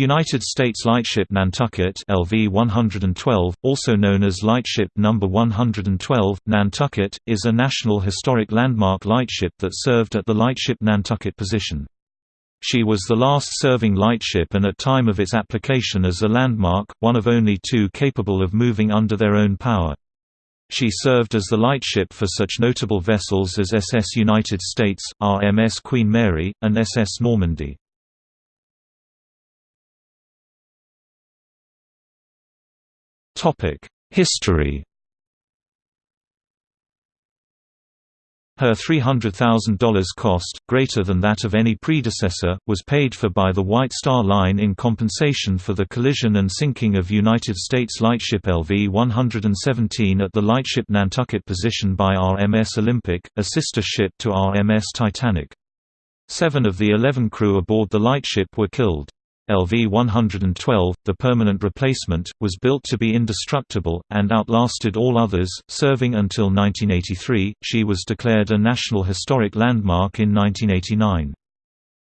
United States Lightship Nantucket LV-112, also known as Lightship No. 112, Nantucket, is a National Historic Landmark lightship that served at the Lightship Nantucket position. She was the last serving lightship and at time of its application as a landmark, one of only two capable of moving under their own power. She served as the lightship for such notable vessels as SS United States, RMS Queen Mary, and SS Normandie. History Her $300,000 cost, greater than that of any predecessor, was paid for by the White Star Line in compensation for the collision and sinking of United States lightship LV-117 at the lightship Nantucket position by RMS Olympic, a sister ship to RMS Titanic. Seven of the eleven crew aboard the lightship were killed. LV-112, the permanent replacement, was built to be indestructible, and outlasted all others, serving until 1983. She was declared a National Historic Landmark in 1989.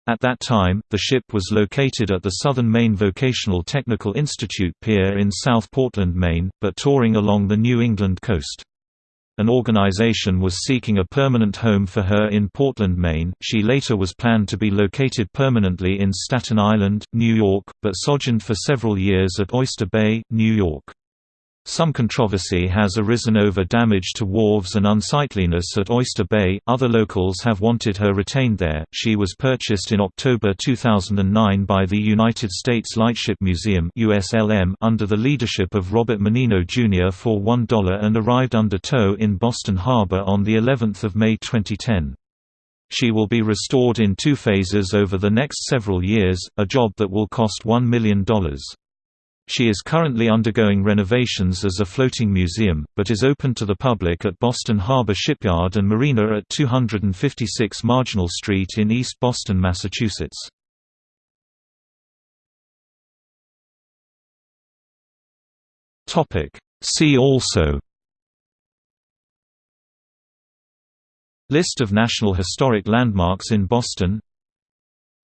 At that time, the ship was located at the Southern Maine Vocational Technical Institute Pier in South Portland, Maine, but touring along the New England coast. An organization was seeking a permanent home for her in Portland, Maine. She later was planned to be located permanently in Staten Island, New York, but sojourned for several years at Oyster Bay, New York. Some controversy has arisen over damage to wharves and unsightliness at Oyster Bay. Other locals have wanted her retained there. She was purchased in October 2009 by the United States Lightship Museum (USLM) under the leadership of Robert Mannino Jr. for $1 and arrived under tow in Boston Harbor on the 11th of May 2010. She will be restored in two phases over the next several years, a job that will cost $1 million. She is currently undergoing renovations as a floating museum, but is open to the public at Boston Harbor Shipyard and Marina at 256 Marginal Street in East Boston, Massachusetts. See also List of National Historic Landmarks in Boston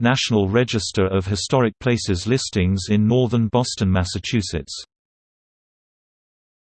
National Register of Historic Places listings in northern Boston, Massachusetts